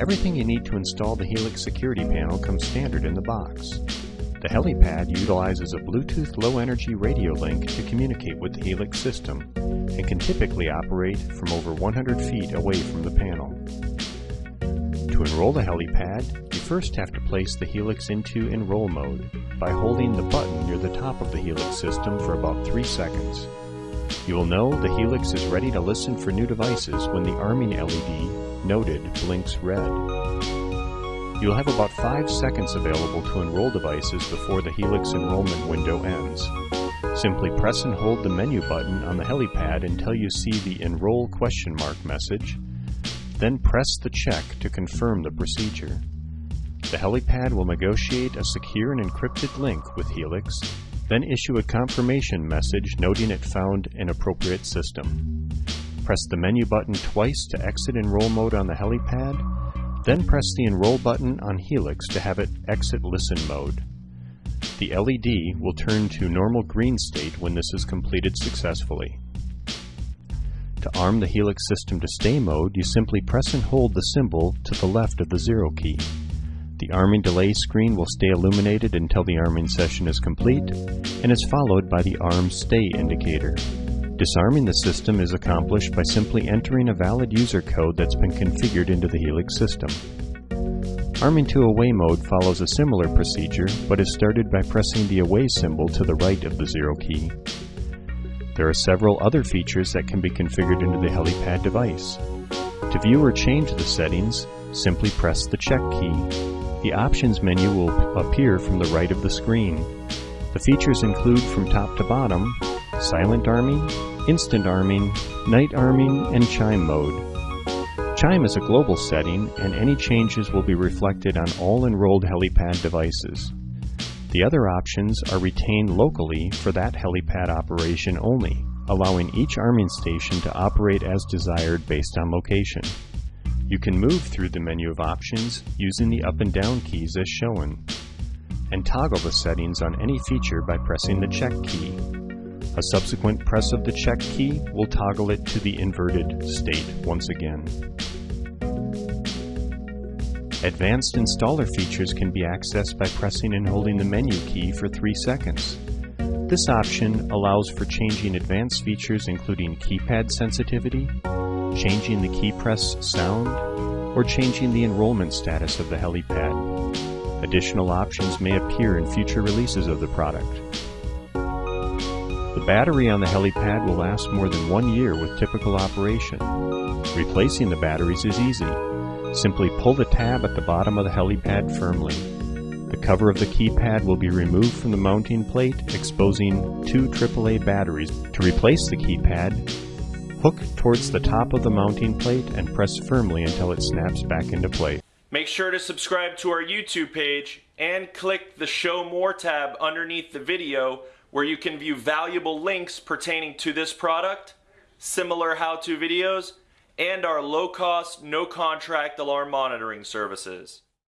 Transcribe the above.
Everything you need to install the Helix security panel comes standard in the box. The helipad utilizes a Bluetooth low energy radio link to communicate with the Helix system and can typically operate from over 100 feet away from the panel. To enroll the helipad, you first have to place the Helix into enroll mode by holding the button near the top of the Helix system for about 3 seconds. You will know the Helix is ready to listen for new devices when the arming LED, noted, blinks red. You'll have about 5 seconds available to enroll devices before the Helix enrollment window ends. Simply press and hold the menu button on the helipad until you see the Enroll question mark message, then press the check to confirm the procedure. The helipad will negotiate a secure and encrypted link with Helix, then issue a confirmation message noting it found an appropriate system. Press the menu button twice to exit enroll mode on the helipad, then press the Enroll button on Helix to have it exit Listen mode. The LED will turn to normal green state when this is completed successfully. To arm the Helix system to stay mode, you simply press and hold the symbol to the left of the zero key. The arming delay screen will stay illuminated until the arming session is complete and is followed by the arm stay indicator. Disarming the system is accomplished by simply entering a valid user code that's been configured into the Helix system. Arming to away mode follows a similar procedure, but is started by pressing the away symbol to the right of the zero key. There are several other features that can be configured into the helipad device. To view or change the settings, simply press the check key. The options menu will appear from the right of the screen. The features include from top to bottom silent arming, instant arming, night arming, and chime mode. Chime is a global setting, and any changes will be reflected on all enrolled helipad devices. The other options are retained locally for that helipad operation only, allowing each arming station to operate as desired based on location. You can move through the menu of options using the up and down keys as shown, and toggle the settings on any feature by pressing the check key. A subsequent press of the check key will toggle it to the inverted state once again. Advanced installer features can be accessed by pressing and holding the menu key for 3 seconds. This option allows for changing advanced features including keypad sensitivity, changing the key press sound, or changing the enrollment status of the helipad. Additional options may appear in future releases of the product. The battery on the helipad will last more than one year with typical operation. Replacing the batteries is easy. Simply pull the tab at the bottom of the helipad firmly. The cover of the keypad will be removed from the mounting plate, exposing two AAA batteries. To replace the keypad, hook towards the top of the mounting plate and press firmly until it snaps back into place. Make sure to subscribe to our YouTube page and click the Show More tab underneath the video where you can view valuable links pertaining to this product, similar how-to videos, and our low-cost, no-contract alarm monitoring services.